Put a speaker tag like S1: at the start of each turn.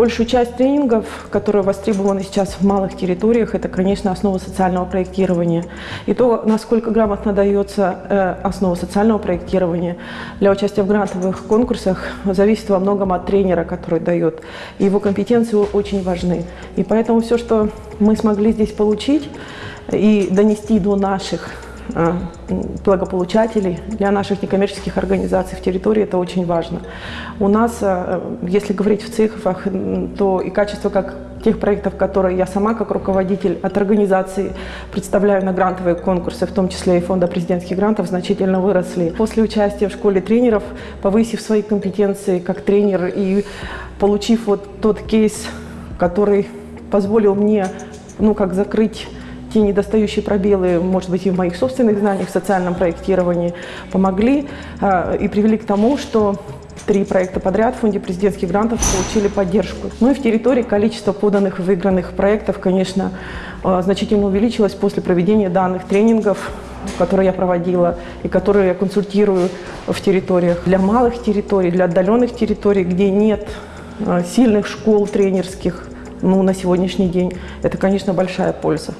S1: Большую часть тренингов, которые востребованы сейчас в малых территориях, это, конечно, основа социального проектирования. И то, насколько грамотно дается э, основа социального проектирования для участия в грантовых конкурсах, зависит во многом от тренера, который дает. Его компетенции очень важны. И поэтому все, что мы смогли здесь получить и донести до наших благополучателей, для наших некоммерческих организаций в территории это очень важно. У нас, э, если говорить в цифрах, то и качество как тех проектов, которые я сама как руководитель от организации представляю на грантовые конкурсы, в том числе и фонда президентских грантов, значительно выросли. После участия в школе тренеров, повысив свои компетенции как тренер и получив вот тот кейс, который позволил мне ну, как закрыть те недостающие пробелы, может быть, и в моих собственных знаниях в социальном проектировании, помогли э, и привели к тому, что три проекта подряд в фонде президентских грантов получили поддержку. Ну и в территории количество поданных и выигранных проектов, конечно, э, значительно увеличилось после проведения данных тренингов, которые я проводила и которые я консультирую в территориях. Для малых территорий, для отдаленных территорий, где нет э, сильных школ тренерских, ну, на сегодняшний день, это, конечно, большая польза.